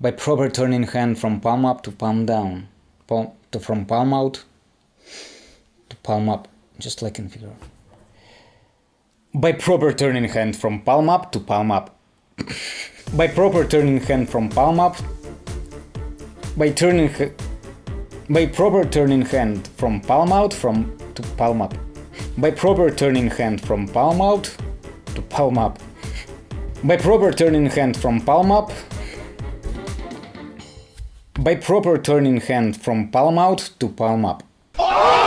By proper turning hand from palm up to palm down. Palm, to, from palm out to palm up, just like in figure. By proper turning hand from palm up to palm up. by proper turning hand from palm up. By turning by proper turning hand from palm out from to palm up. By proper turning hand from palm out to palm up. By proper turning hand from palm up by proper turning hand from palm out to palm up. Oh!